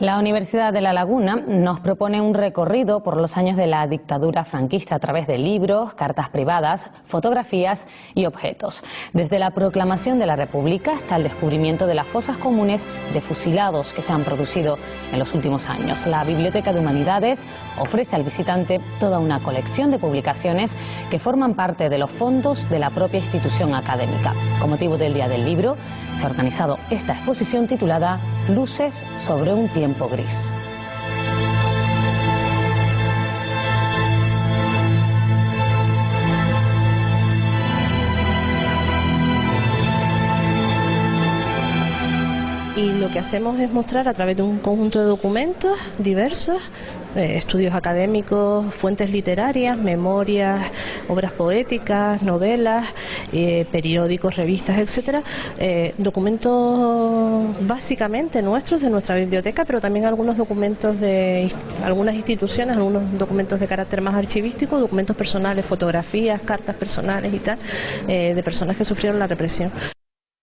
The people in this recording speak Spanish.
La Universidad de La Laguna nos propone un recorrido por los años de la dictadura franquista a través de libros, cartas privadas, fotografías y objetos. Desde la proclamación de la República hasta el descubrimiento de las fosas comunes de fusilados que se han producido en los últimos años. La Biblioteca de Humanidades ofrece al visitante toda una colección de publicaciones que forman parte de los fondos de la propia institución académica. Con motivo del Día del Libro, se ha organizado esta exposición titulada Luces sobre un tiempo gris. y lo que hacemos es mostrar a través de un conjunto de documentos diversos, eh, estudios académicos, fuentes literarias, memorias, obras poéticas, novelas, eh, periódicos, revistas, etcétera, eh, documentos básicamente nuestros de nuestra biblioteca, pero también algunos documentos de algunas instituciones, algunos documentos de carácter más archivístico, documentos personales, fotografías, cartas personales y tal, de personas que sufrieron la represión.